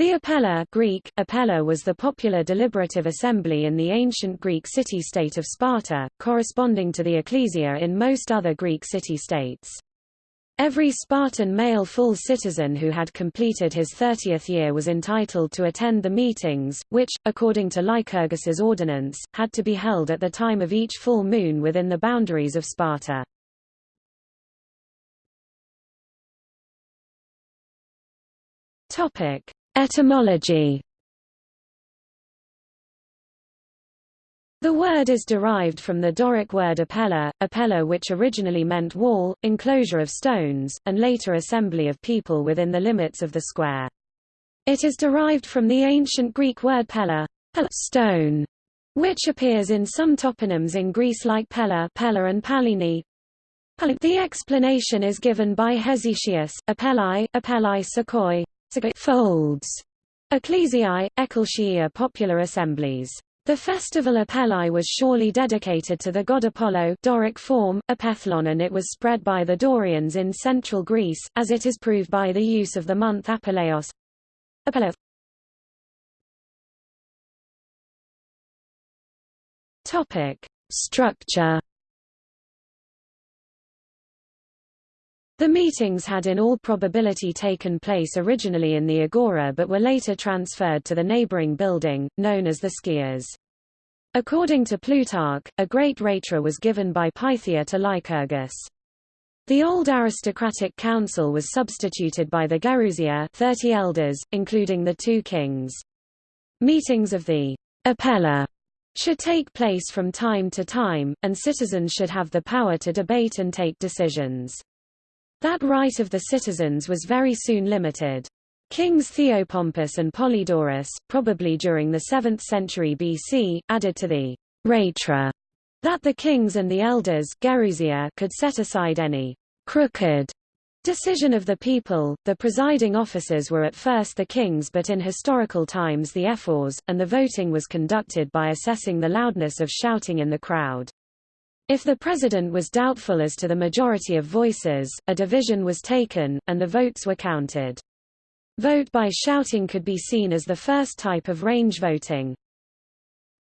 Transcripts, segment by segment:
The Apella Greek, Apella was the popular deliberative assembly in the ancient Greek city-state of Sparta, corresponding to the ecclesia in most other Greek city-states. Every Spartan male full citizen who had completed his 30th year was entitled to attend the meetings, which, according to Lycurgus's ordinance, had to be held at the time of each full moon within the boundaries of Sparta. Topic: Etymology The word is derived from the Doric word apella, apella which originally meant wall, enclosure of stones, and later assembly of people within the limits of the square. It is derived from the ancient Greek word pella, pella, stone, which appears in some toponyms in Greece like Pella, Pella and Pellene. The explanation is given by Hesychius, Apellai, Apellai Sakoi, folds, ecclesiae, ecclesia popular assemblies. The festival Apelli was surely dedicated to the god Apollo Doric form, Apellon and it was spread by the Dorians in central Greece, as it is proved by the use of the month Apelleos. Apello. Topic. Structure The meetings had in all probability taken place originally in the Agora but were later transferred to the neighboring building, known as the Skias. According to Plutarch, a great rhetra was given by Pythia to Lycurgus. The old aristocratic council was substituted by the Gerousia 30 elders, including the two kings. Meetings of the Apella should take place from time to time, and citizens should have the power to debate and take decisions. That right of the citizens was very soon limited. Kings Theopompus and Polydorus, probably during the 7th century BC, added to the rhetra that the kings and the elders Gerousia could set aside any crooked decision of the people. The presiding officers were at first the kings but in historical times the ephors, and the voting was conducted by assessing the loudness of shouting in the crowd. If the president was doubtful as to the majority of voices, a division was taken, and the votes were counted. Vote by shouting could be seen as the first type of range voting.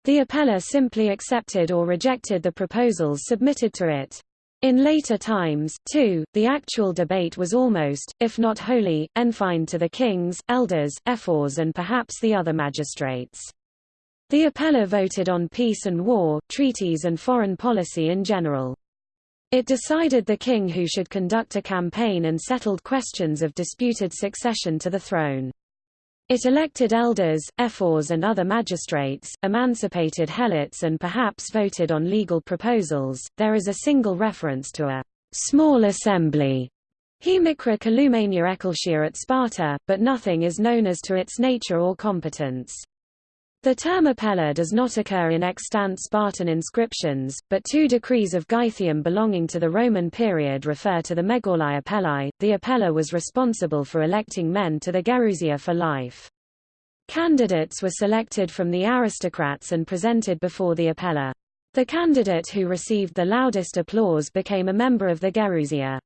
The apella simply accepted or rejected the proposals submitted to it. In later times, too, the actual debate was almost, if not wholly, enfined to the kings, elders, ephors and perhaps the other magistrates. The Apella voted on peace and war, treaties and foreign policy in general. It decided the king who should conduct a campaign and settled questions of disputed succession to the throne. It elected elders, ephors and other magistrates, emancipated helots and perhaps voted on legal proposals. There is a single reference to a small assembly, Hemicra Ecclesia at Sparta, but nothing is known as to its nature or competence. The term apella does not occur in extant Spartan inscriptions, but two decrees of Gythium belonging to the Roman period refer to the Megallai Apellai. The apella was responsible for electing men to the Gerousia for life. Candidates were selected from the aristocrats and presented before the apella. The candidate who received the loudest applause became a member of the Gerousia.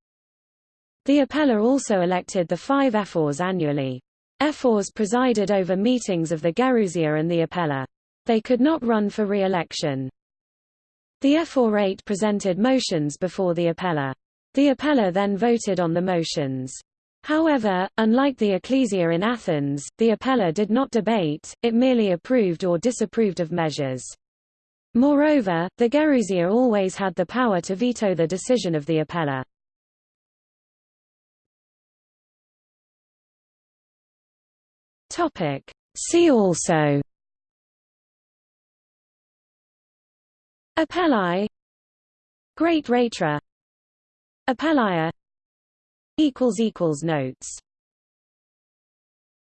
The apella also elected the five ephors annually. Ephors presided over meetings of the Gerousia and the Apella. They could not run for re-election. The ephorate presented motions before the Apella. The Apella then voted on the motions. However, unlike the Ecclesia in Athens, the Apella did not debate, it merely approved or disapproved of measures. Moreover, the Gerousia always had the power to veto the decision of the Apella. Topic. See also Apelli Great Rhetra Apellia Notes